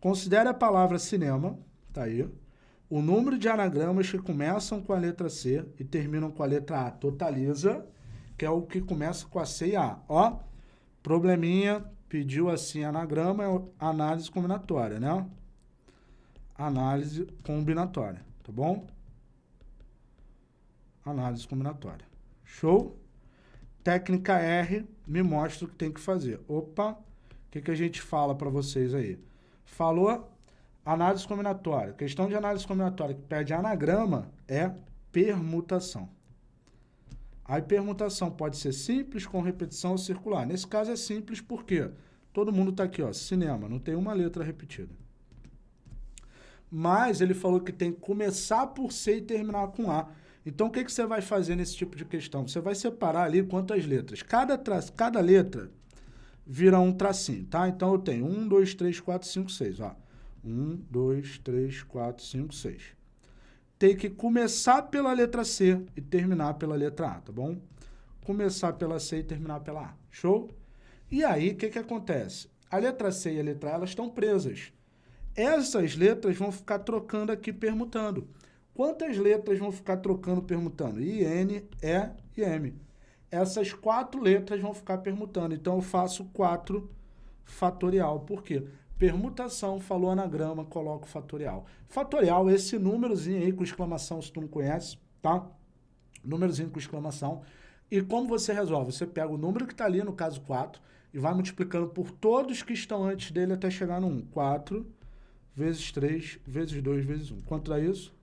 Considere a palavra cinema, tá aí, o número de anagramas que começam com a letra C e terminam com a letra A. Totaliza, que é o que começa com a C e A. Ó, probleminha, pediu assim anagrama, é análise combinatória, né? Análise combinatória, tá bom? Análise combinatória. Show? Técnica R me mostra o que tem que fazer. Opa, o que, que a gente fala para vocês aí? Falou análise combinatória. Questão de análise combinatória que pede anagrama é permutação. A permutação pode ser simples, com repetição ou circular. Nesse caso é simples porque todo mundo está aqui, ó, cinema, não tem uma letra repetida. Mas ele falou que tem que começar por C e terminar com A. Então, o que, que você vai fazer nesse tipo de questão? Você vai separar ali quantas letras. Cada. Cada letra vira um tracinho, tá? Então, eu tenho 1, 2, 3, 4, 5, 6, ó. 1, 2, 3, 4, 5, 6 tem que começar pela letra C e terminar pela letra A, tá bom? Começar pela C e terminar pela A. Show? E aí, o que, que acontece? A letra C e a letra A, elas estão presas. Essas letras vão ficar trocando aqui, permutando. Quantas letras vão ficar trocando, permutando? I, N, E e M. Essas quatro letras vão ficar permutando. Então, eu faço 4 fatorial. Por quê? Permutação, falou anagrama, coloco fatorial. Fatorial esse númerozinho aí com exclamação, se tu não conhece, tá? Númerozinho com exclamação. E como você resolve? Você pega o número que está ali, no caso 4, e vai multiplicando por todos que estão antes dele até chegar no 1. 4 vezes 3 vezes 2 vezes 1. Quanto dá isso?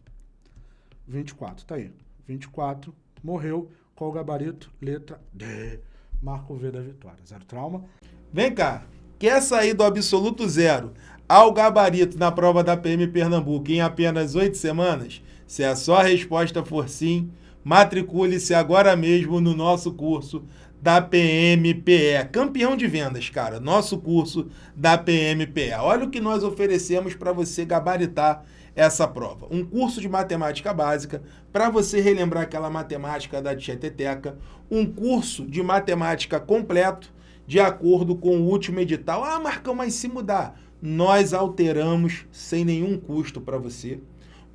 24, tá aí. 24, morreu. Qual o gabarito? Letra D. Marco V da vitória. Zero trauma. Vem cá, Quer sair do absoluto zero ao gabarito na prova da PM Pernambuco em apenas oito semanas? Se a sua resposta for sim, matricule-se agora mesmo no nosso curso da PMPE. Campeão de vendas, cara. Nosso curso da PMPE. Olha o que nós oferecemos para você gabaritar essa prova. Um curso de matemática básica para você relembrar aquela matemática da tieteteca. Um curso de matemática completo de acordo com o último edital. Ah, Marcão, mas se mudar, nós alteramos sem nenhum custo para você.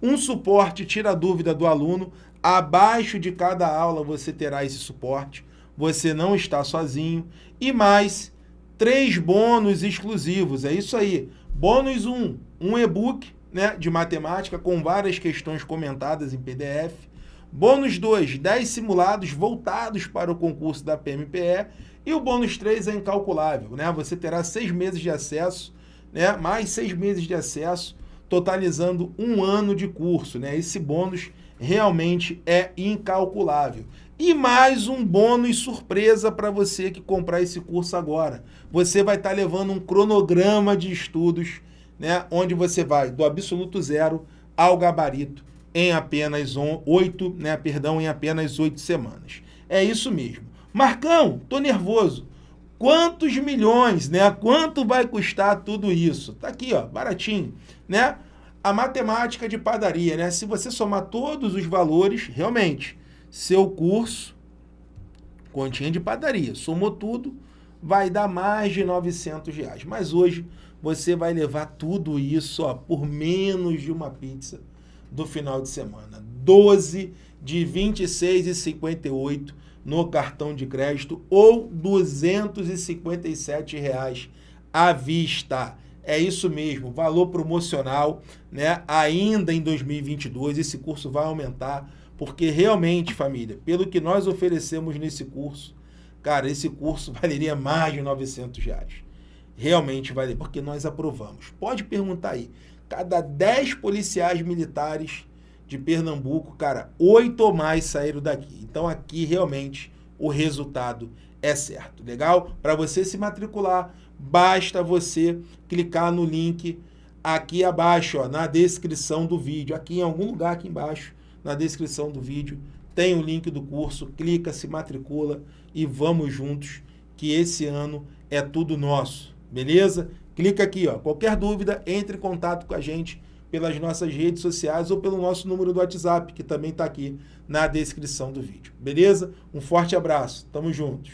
Um suporte tira a dúvida do aluno. Abaixo de cada aula você terá esse suporte. Você não está sozinho. E mais três bônus exclusivos. É isso aí. Bônus 1, um, um e-book né, de matemática com várias questões comentadas em PDF. Bônus 2, 10 simulados voltados para o concurso da PMPE. E o bônus 3 é incalculável, né? Você terá seis meses de acesso, né? mais seis meses de acesso, totalizando um ano de curso. Né? Esse bônus realmente é incalculável. E mais um bônus surpresa para você que comprar esse curso agora. Você vai estar tá levando um cronograma de estudos, né? onde você vai do absoluto zero ao gabarito em apenas oito, né? perdão, em apenas oito semanas. É isso mesmo. Marcão, tô nervoso. Quantos milhões, né? Quanto vai custar tudo isso? Tá aqui, ó, baratinho, né? A matemática de padaria, né? Se você somar todos os valores, realmente, seu curso, continha de padaria, somou tudo, vai dar mais de 900 reais. Mas hoje você vai levar tudo isso ó, por menos de uma pizza do final de semana. 12 de 26,58 no cartão de crédito ou 257 reais à vista. É isso mesmo, valor promocional, né? Ainda em 2022 esse curso vai aumentar, porque realmente, família, pelo que nós oferecemos nesse curso, cara, esse curso valeria mais de 900 reais. Realmente vale, porque nós aprovamos. Pode perguntar aí, cada 10 policiais militares de Pernambuco, cara, oito ou mais saíram daqui. Então aqui realmente o resultado é certo. Legal? Para você se matricular, basta você clicar no link aqui abaixo, ó, na descrição do vídeo. Aqui em algum lugar aqui embaixo, na descrição do vídeo, tem o link do curso. Clica, se matricula e vamos juntos, que esse ano é tudo nosso. Beleza? Clica aqui, ó. Qualquer dúvida, entre em contato com a gente pelas nossas redes sociais ou pelo nosso número do WhatsApp, que também está aqui na descrição do vídeo. Beleza? Um forte abraço. Tamo juntos.